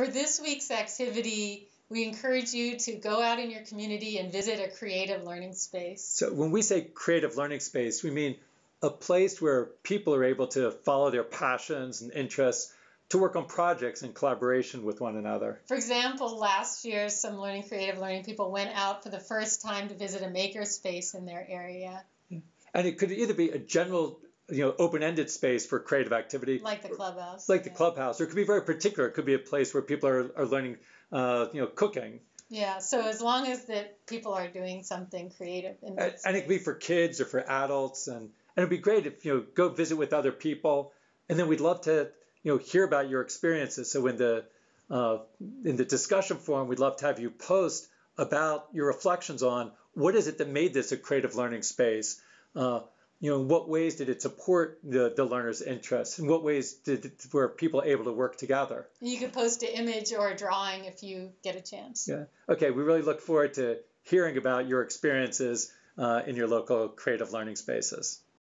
For this week's activity, we encourage you to go out in your community and visit a creative learning space. So when we say creative learning space, we mean a place where people are able to follow their passions and interests to work on projects in collaboration with one another. For example, last year, some learning creative learning people went out for the first time to visit a makerspace in their area. And it could either be a general, you know, open-ended space for creative activity, like the clubhouse, like yeah. the clubhouse, or it could be very particular. It could be a place where people are, are learning, uh, you know, cooking. Yeah. So as long as that people are doing something creative, in and, and it could be for kids or for adults, and and it'd be great if you know go visit with other people, and then we'd love to you know hear about your experiences. So in the uh, in the discussion forum, we'd love to have you post about your reflections on what is it that made this a creative learning space. Uh, you know, in what ways did it support the, the learner's interests? In what ways did were people able to work together? You could post an image or a drawing if you get a chance. Yeah. Okay. We really look forward to hearing about your experiences uh, in your local creative learning spaces.